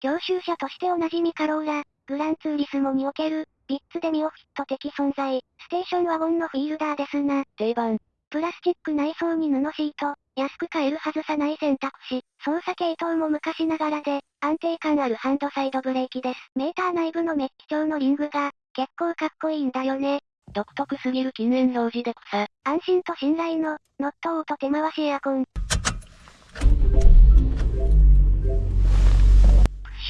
教習車としておなじみカローラ、グランツーリスモにおける、ビッツデミオフィット的存在、ステーションワゴンのフィールダーですな。定番。プラスチック内装に布シート、安く買えるはずさない選択肢、操作系統も昔ながらで、安定感あるハンドサイドブレーキです。メーター内部のメッキ調のリングが、結構かっこいいんだよね。独特すぎる禁煙表示で草。安心と信頼の、ノットオート手回しエアコン。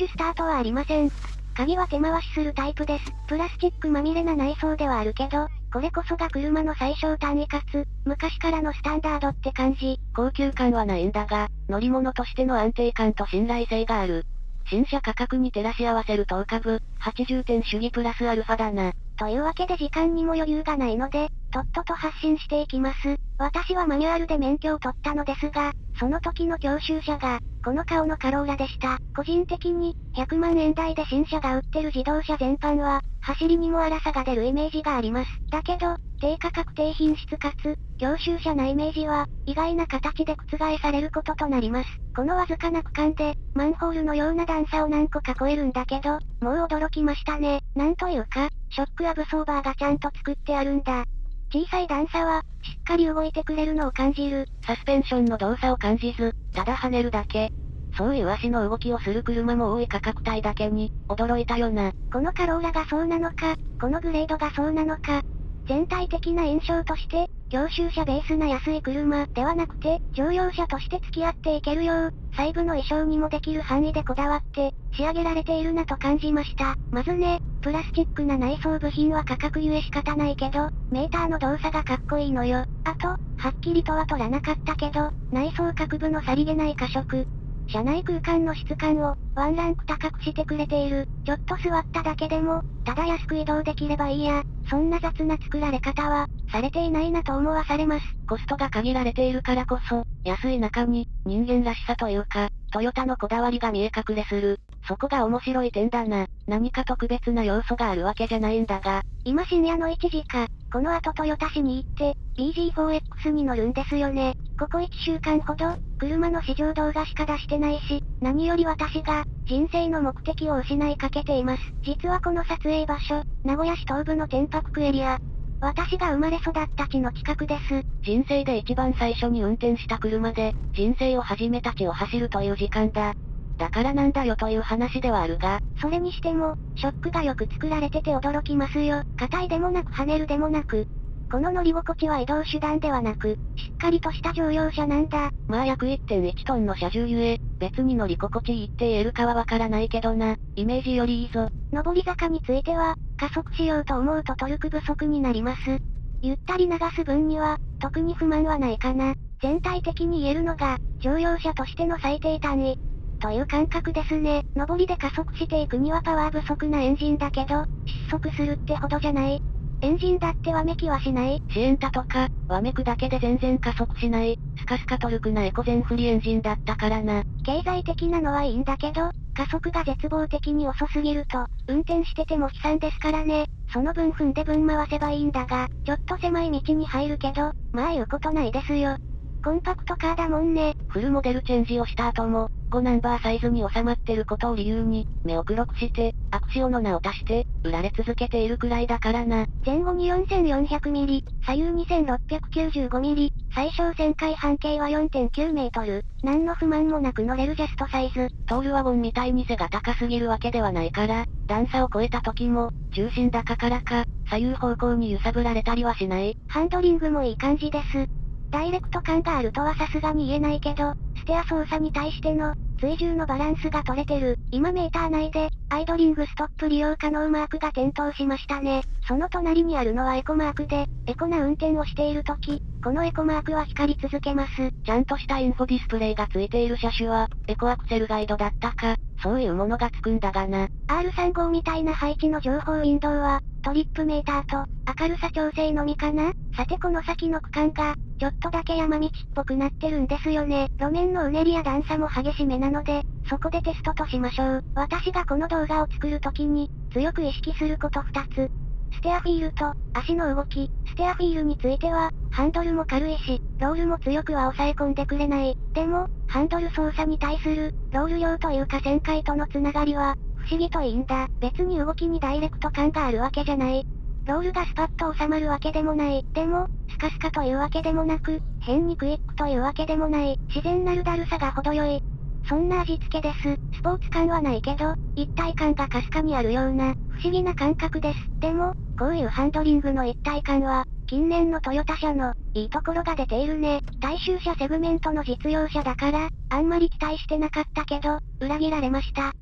シュスタートはありません。鍵は手回しするタイプです。プラスチックまみれな内装ではあるけど、これこそが車の最小単位かつ、昔からのスタンダードって感じ。高級感はないんだが、乗り物としての安定感と信頼性がある。新車価格に照らし合わせる10株、80点主義プラスアルファだな。というわけで時間にも余裕がないので、とっとと発信していきます。私はマニュアルで免許を取ったのですが、その時の教習車が、この顔のカローラでした。個人的に、100万円台で新車が売ってる自動車全般は、走りにも荒さが出るイメージがあります。だけど、低価格低品質かつ、教習車なイメージは、意外な形で覆されることとなります。このわずかな区間で、マンホールのような段差を何個か超えるんだけど、もう驚きましたね。なんというか、ショックアブソーバーがちゃんと作ってあるんだ。小さい段差は、しっかり動いてくれるのを感じる。サスペンションの動作を感じず、ただ跳ねるだけ。そういう足の動きをする車も多い価格帯だけに、驚いたよな。このカローラがそうなのか、このグレードがそうなのか、全体的な印象として、教習車ベースな安い車ではなくて、乗用車として付き合っていけるよう、細部の衣装にもできる範囲でこだわって、仕上げられているなと感じました。まずね、プラスチックな内装部品は価格ゆえ仕方ないけど、メーターの動作がかっこいいのよ。あと、はっきりとは取らなかったけど、内装各部のさりげない過色、車内空間の質感を、ワンランク高くしてくれている。ちょっと座っただけでも、ただ安く移動できればいいや。そんな雑な作られ方は、されていないなと思わされます。コストが限られているからこそ、安い中に、人間らしさというか、トヨタのこだわりが見え隠れする。そこが面白い点だな。何か特別な要素があるわけじゃないんだが。今深夜の1時か、この後トヨタ市に行って、BG4X に乗るんですよね。ここ1週間ほど、車の試乗動画しか出してないし、何より私が、人生の目的を失いかけています。実はこの撮影場所、名古屋市東部の天白区エリア。私が生まれ育った地の近くです。人生で一番最初に運転した車で、人生を始めた地を走るという時間だ。だからなんだよという話ではあるが、それにしても、ショックがよく作られてて驚きますよ。硬いでもなく跳ねるでもなく、この乗り心地は移動手段ではなく、しっかりとした乗用車なんだ。まあ約1.1トンの車重ゆえ、別に乗り心地いいって言えるかはわからないけどな。イメージよりいいぞ。上り坂については、加速しようと思うとトルク不足になります。ゆったり流す分には、特に不満はないかな。全体的に言えるのが、乗用車としての最低単位。という感覚ですね。上りで加速していくにはパワー不足なエンジンだけど、失速するってほどじゃない。エンジンだってわめきはしないシエンタとか、わめくだけで全然加速しない、スカスカトルクなエコ全振りエンジンだったからな。経済的なのはいいんだけど、加速が絶望的に遅すぎると、運転してても悲惨ですからね。その分踏んで分回せばいいんだが、ちょっと狭い道に入るけど、まあ言うことないですよ。コンパクトカーだもんね。フルモデルチェンジをした後も、5ナンバーサイズに収まってることを理由に、目を黒くして、アクシオの名を足して、売られ続けているくらいだからな。前後に4400ミリ、左右2695ミリ、最小旋回半径は4.9メートル。何の不満もなく乗れるジャストサイズ。トールワゴンみたいに背が高すぎるわけではないから、段差を超えた時も、重心高からか、左右方向に揺さぶられたりはしない。ハンドリングもいい感じです。ダイレクト感があるとはさすがに言えないけど、ステア操作に対しての、追従のバランスが取れてる。今メーター内で、アイドリングストップ利用可能マークが点灯しましたね。その隣にあるのはエコマークで、エコな運転をしている時、このエコマークは光り続けます。ちゃんとしたインフォディスプレイがついている車種は、エコアクセルガイドだったか、そういうものがつくんだがな。R35 みたいな配置の情報ウィンドウは、トリップメーターと、明るさ調整のみかなさてこの先の区間が、ちょっとだけ山道っぽくなってるんですよね。路面のうねりや段差も激しめなので、そこでテストとしましょう。私がこの動画を作るときに、強く意識すること2つ。ステアフィールと、足の動き、ステアフィールについては、ハンドルも軽いし、ロールも強くは抑え込んでくれない。でも、ハンドル操作に対する、ロール量というか旋回とのつながりは、不思議といいんだ。別に動きにダイレクト感があるわけじゃない。ロールがスパッと収まるわけでもない。でも、カスカというわけでもなく、変にクイックというわけでもない。自然なるだるさが程よい。そんな味付けです。スポーツ感はないけど、一体感がかすかにあるような、不思議な感覚です。でも、こういうハンドリングの一体感は、近年のトヨタ車の、いいところが出ているね。大衆車セグメントの実用車だから、あんまり期待してなかったけど、裏切られました。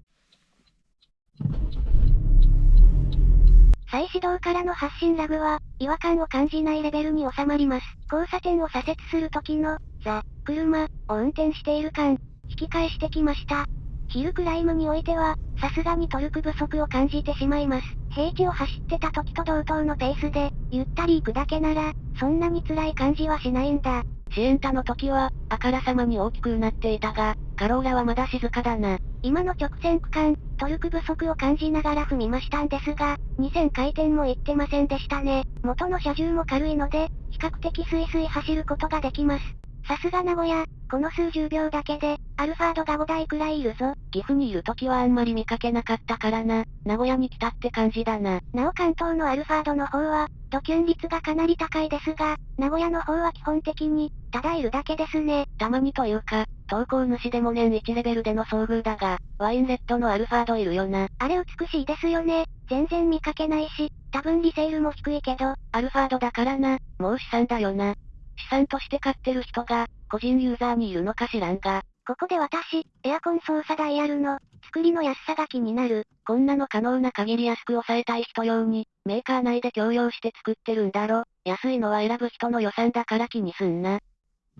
再始動からの発進ラグは、違和感を感じないレベルに収まります。交差点を左折する時の、ザ、車、を運転している感、引き返してきました。ヒルクライムにおいては、さすがにトルク不足を感じてしまいます。平地を走ってた時と同等のペースで、ゆったり行くだけなら、そんなに辛い感じはしないんだ。シエンタの時は、あからさまに大きくなっていたが、カローラはまだ静かだな。今の直線区間、トルク不足を感じながら踏みましたんですが、2000回転もいってませんでしたね。元の車重も軽いので、比較的スイスイ走ることができます。さすが名古屋、この数十秒だけで、アルファードが5台くらいいるぞ。岐阜にいる時はあんまり見かけなかったからな。名古屋に来たって感じだな。なお関東のアルファードの方は、ドキュン率がかなり高いですが、名古屋の方は基本的に、ただいるだけですね。たまにというか、投稿主でも年1レベルでの遭遇だが、ワインレッドのアルファードいるよな。あれ美しいですよね。全然見かけないし、多分リセールも低いけど、アルファードだからな、もう資産だよな。資産として買ってる人が、個人ユーザーにいるのか知らんが。ここで私、エアコン操作ダイヤルの、作りの安さが気になる。こんなの可能な限り安く抑えたい人用に、メーカー内で共用して作ってるんだろ。安いのは選ぶ人の予算だから気にすんな。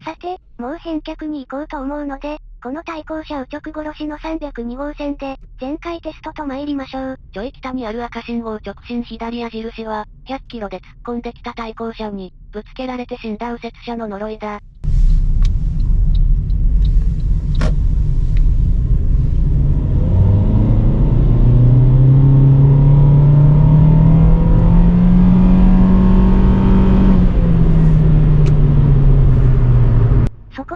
さて、もう返却に行こうと思うので、この対向車右直殺しの302号線で、前回テストと参りましょう。ちょい北にある赤信号直進左矢印は、100キロで突っ込んできた対向車に、ぶつけられて死んだ右折車の呪いだ。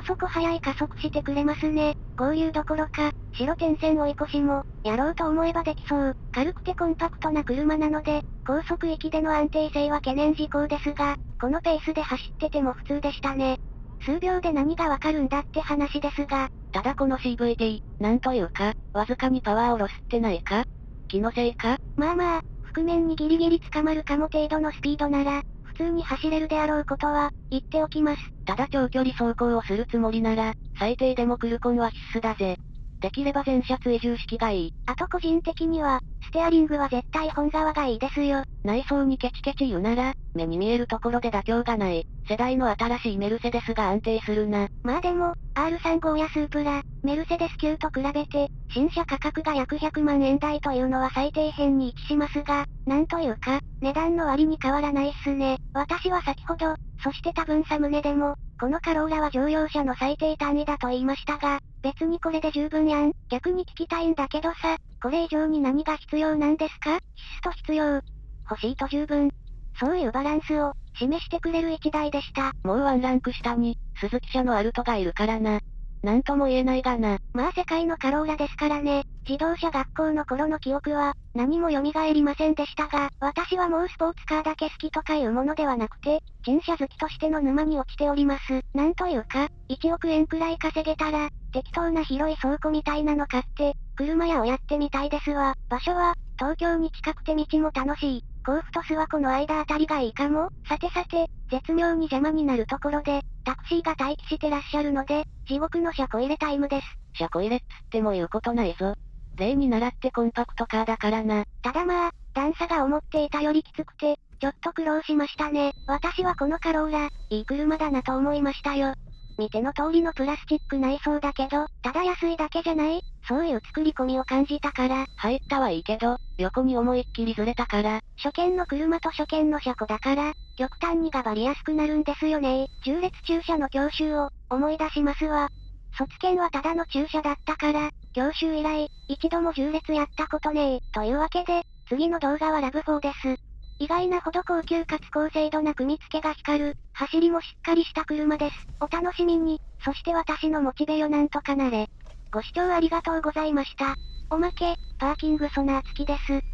そこ早い加速してくれますね。合流どころか、白点線追い越しも、やろうと思えばできそう。軽くてコンパクトな車なので、高速域での安定性は懸念事項ですが、このペースで走ってても普通でしたね。数秒で何がわかるんだって話ですが、ただこの CVT、なんというか、わずかにパワーをロスってないか？気のせいか？まあまあ、覆面にギリギリ捕まるかも程度のスピードなら、普通に走れるであろうことは、言っておきます。ただ長距離走行をするつもりなら、最低でもクルコンは必須だぜ。できれば全車追従式がいい。あと個人的には、ステアリングは絶対本側がいいですよ。内装にケチケチ言うなら、目に見えるところで妥協がない。世代の新しいメルセデスが安定するな。まあでも、R35 やスープラ、メルセデス級と比べて、新車価格が約100万円台というのは最低辺に位置しますが、なんというか、値段の割に変わらないっすね。私は先ほど、そして多分サムネでも、このカローラは乗用車の最低単位だと言いましたが、別にこれで十分やん。逆に聞きたいんだけどさ、これ以上に何が必要なんですか？必須と必要。欲しいと十分。そういうバランスを、示してくれる一台でした。もうワンランク下に、鈴木車のアルトがいるからな。なんとも言えないがな。まあ世界のカローラですからね。自動車学校の頃の記憶は、何も蘇りませんでしたが、私はもうスポーツカーだけ好きとかいうものではなくて、新車好きとしての沼に落ちております。なんというか、1億円くらい稼げたら、適当な広い倉庫みたいなの買って、車屋をやってみたいですわ。場所は、東京に近くて道も楽しい。甲府と諏訪湖の間あたりがいいかもさてさて、絶妙に邪魔になるところで、タクシーが待機してらっしゃるので、地獄の車庫入れタイムです。車庫入れっつっても言うことないぞ。例に習ってコンパクトカーだからな。ただまあ、段差が思っていたよりきつくて、ちょっと苦労しましたね。私はこのカローラ、いい車だなと思いましたよ。見ての通りのプラスチック内装だけど、ただ安いだけじゃない？そういう作り込みを感じたから。入ったはいいけど、横に思いっきりずれたから。初見の車と初見の車庫だから、極端にがばりやすくなるんですよね重列駐車の教習を、思い出しますわ。卒検はただの駐車だったから、教習以来、一度も重列やったことねえ。というわけで、次の動画はラブ4です。意外なほど高級かつ高精度な組み付けが光る、走りもしっかりした車です。お楽しみに。そして私のモチベよなんとかなれ。ご視聴ありがとうございました。おまけ、パーキングソナー付きです。